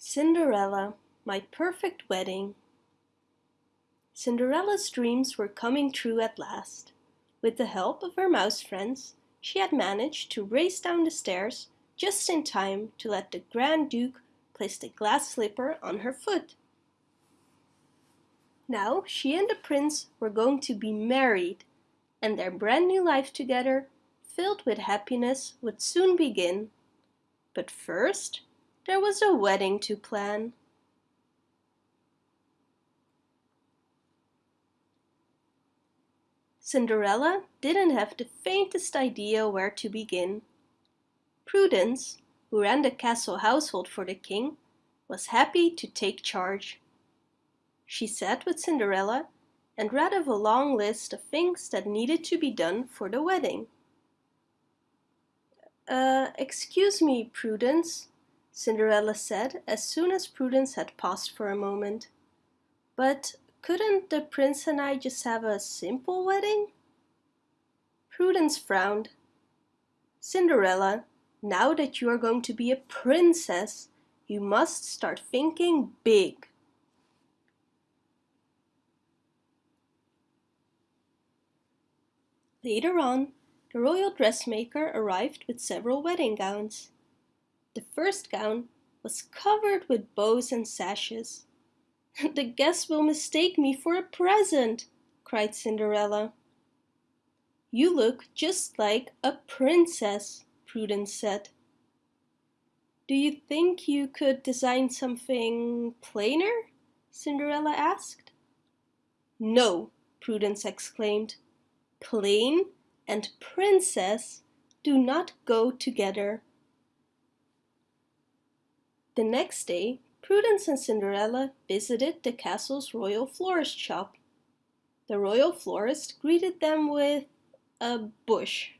Cinderella, My Perfect Wedding Cinderella's dreams were coming true at last. With the help of her mouse friends, she had managed to race down the stairs just in time to let the Grand Duke place the glass slipper on her foot. Now she and the prince were going to be married, and their brand new life together, filled with happiness, would soon begin. But first, there was a wedding to plan. Cinderella didn't have the faintest idea where to begin. Prudence, who ran the castle household for the king, was happy to take charge. She sat with Cinderella and read of a long list of things that needed to be done for the wedding. Uh, excuse me, Prudence, Cinderella said as soon as Prudence had paused for a moment. But couldn't the prince and I just have a simple wedding? Prudence frowned. Cinderella, now that you are going to be a princess, you must start thinking big. Later on, the royal dressmaker arrived with several wedding gowns. The first gown was covered with bows and sashes. The guests will mistake me for a present, cried Cinderella. You look just like a princess, Prudence said. Do you think you could design something plainer? Cinderella asked. No, Prudence exclaimed. Plain and princess do not go together. The next day, Prudence and Cinderella visited the castle's royal florist shop. The royal florist greeted them with a bush.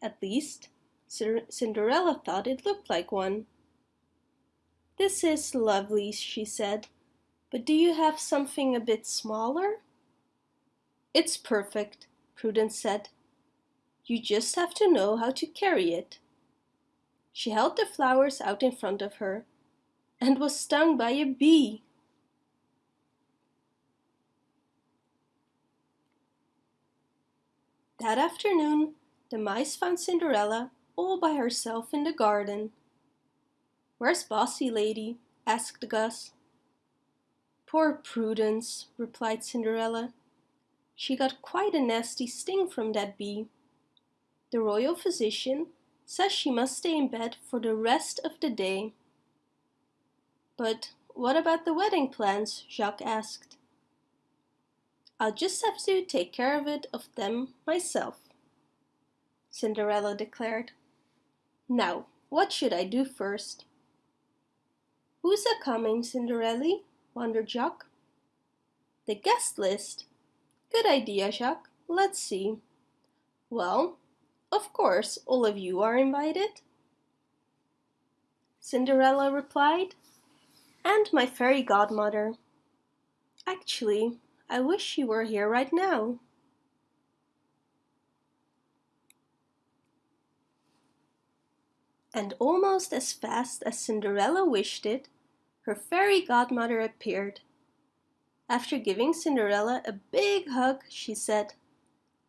At least, Cinderella thought it looked like one. This is lovely, she said, but do you have something a bit smaller? It's perfect, Prudence said. You just have to know how to carry it. She held the flowers out in front of her and was stung by a bee. That afternoon, the mice found Cinderella all by herself in the garden. Where's Bossy Lady? asked Gus. Poor Prudence, replied Cinderella. She got quite a nasty sting from that bee. The royal physician says she must stay in bed for the rest of the day. But what about the wedding plans? Jaq asked. I'll just have to take care of it of them myself, Cinderella declared. Now, what should I do first? Who's a coming, Cinderella? wondered Jaq. The guest list. Good idea, Jaq. Let's see. Well, of course, all of you are invited. Cinderella replied, and my fairy godmother. Actually, I wish she were here right now. And almost as fast as Cinderella wished it, her fairy godmother appeared. After giving Cinderella a big hug, she said,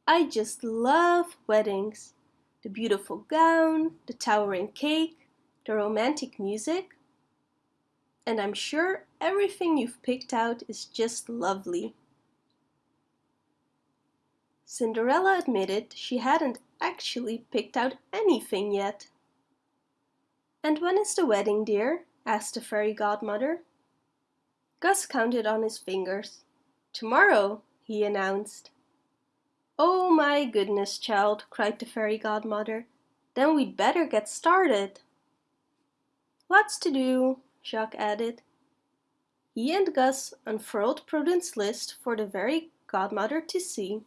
I just love weddings. The beautiful gown, the towering cake, the romantic music. And I'm sure everything you've picked out is just lovely. Cinderella admitted she hadn't actually picked out anything yet. And when is the wedding, dear? asked the fairy godmother. Gus counted on his fingers. Tomorrow, he announced. Oh my goodness, child, cried the fairy godmother. Then we'd better get started. Lots to do, Jaq added. He and Gus unfurled Prudence's list for the fairy godmother to see.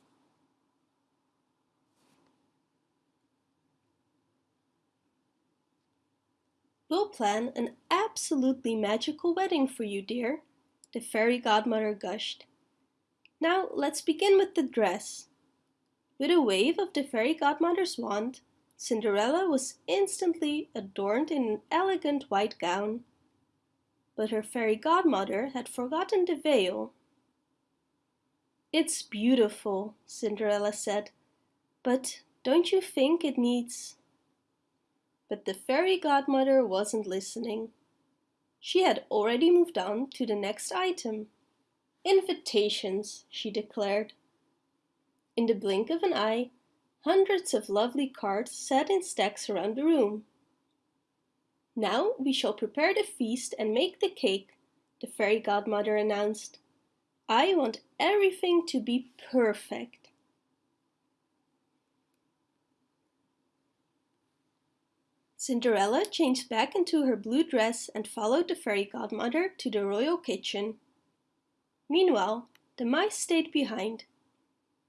We'll plan an absolutely magical wedding for you, dear, the fairy godmother gushed. Now let's begin with the dress. With a wave of the fairy godmother's wand, Cinderella was instantly adorned in an elegant white gown. but her fairy godmother had forgotten the veil. It's beautiful, Cinderella said, but don't you think it needs... But the fairy godmother wasn't listening. She had already moved on to the next item. Invitations, she declared. In the blink of an eye, hundreds of lovely cards sat in stacks around the room. Now we shall prepare the feast and make the cake, the fairy godmother announced. I want everything to be perfect. Cinderella changed back into her blue dress and followed the fairy godmother to the royal kitchen. Meanwhile, the mice stayed behind,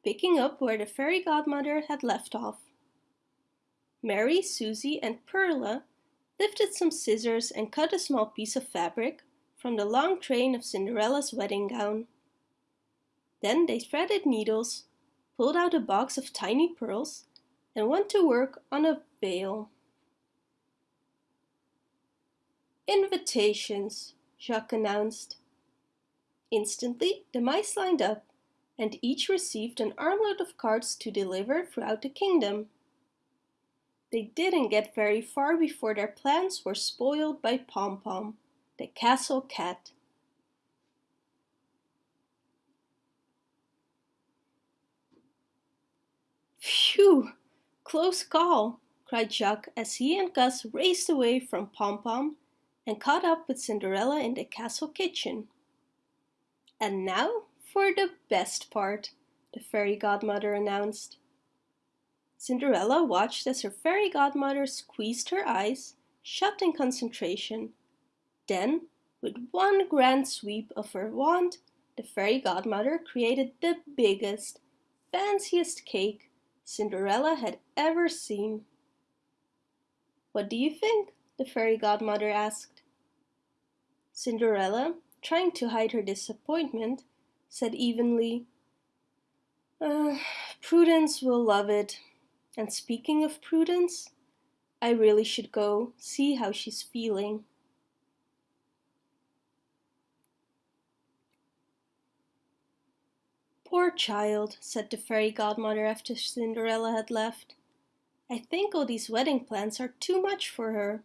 picking up where the fairy godmother had left off. Mary, Suzy and Perla lifted some scissors and cut a small piece of fabric from the long train of Cinderella's wedding gown. Then they threaded needles, pulled out a box of tiny pearls and went to work on a veil. Invitations, Jaq announced. Instantly, the mice lined up, and each received an armload of cards to deliver throughout the kingdom. They didn't get very far before their plans were spoiled by Pom Pom, the castle cat. Phew! Close call, cried Jaq as he and Gus raced away from Pom Pom and caught up with Cinderella in the castle kitchen. And now for the best part, the fairy godmother announced. Cinderella watched as her fairy godmother squeezed her eyes, shut in concentration. Then, with one grand sweep of her wand, the fairy godmother created the biggest, fanciest cake Cinderella had ever seen. What do you think? the fairy godmother asked. Cinderella, trying to hide her disappointment, said evenly, uh, Prudence will love it. And speaking of Prudence, I really should go see how she's feeling. Poor child, said the fairy godmother after Cinderella had left. I think all these wedding plans are too much for her.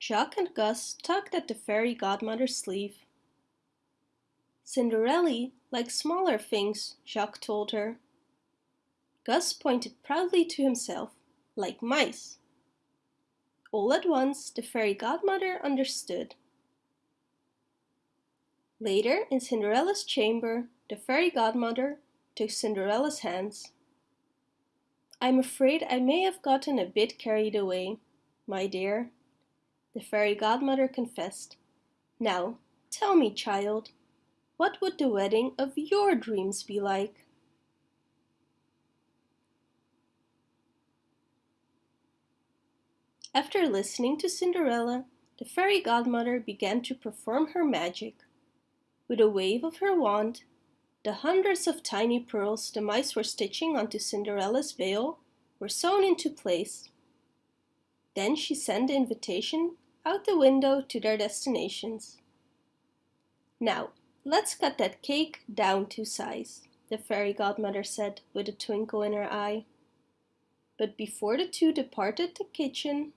Jaq and Gus tugged at the fairy godmother's sleeve. Cinderella likes smaller things, Jaq told her. Gus pointed proudly to himself, like mice. All at once the fairy godmother understood. Later, in Cinderella's chamber, the fairy godmother took Cinderella's hands. I'm afraid I may have gotten a bit carried away, my dear, the fairy godmother confessed. Now, tell me, child, what would the wedding of your dreams be like? After listening to Cinderella, the fairy godmother began to perform her magic. With a wave of her wand, the hundreds of tiny pearls the mice were stitching onto Cinderella's veil were sewn into place. Then she sent the invitation out the window to their destinations. Now, let's cut that cake down to size, the fairy godmother said with a twinkle in her eye. But before the two departed the kitchen,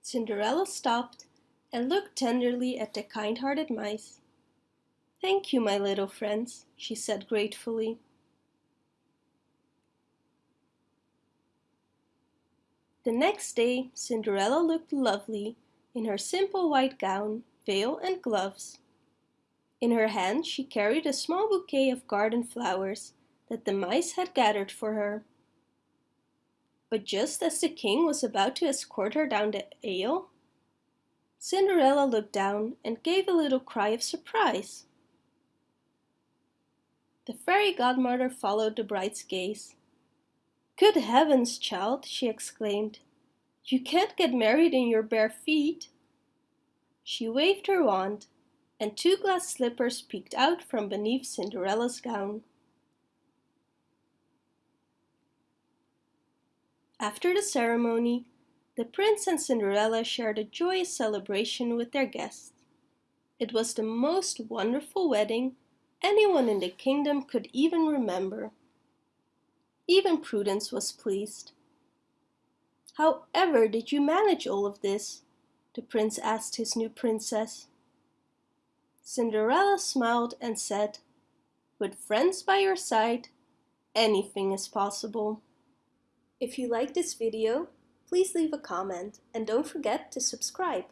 Cinderella stopped and looked tenderly at the kind-hearted mice. Thank you, my little friends, she said gratefully. The next day Cinderella looked lovely in her simple white gown, veil and gloves. In her hand she carried a small bouquet of garden flowers that the mice had gathered for her. But just as the king was about to escort her down the aisle, Cinderella looked down and gave a little cry of surprise. The fairy godmother followed the bride's gaze. Good heavens, child, she exclaimed. You can't get married in your bare feet. She waved her wand, and two glass slippers peeked out from beneath Cinderella's gown. After the ceremony, The prince and Cinderella shared a joyous celebration with their guests. It was the most wonderful wedding anyone in the kingdom could even remember. Even Prudence was pleased. However did you manage all of this? the prince asked his new princess. Cinderella smiled and said, with friends by your side, anything is possible. If you like this video, please leave a comment and don't forget to subscribe.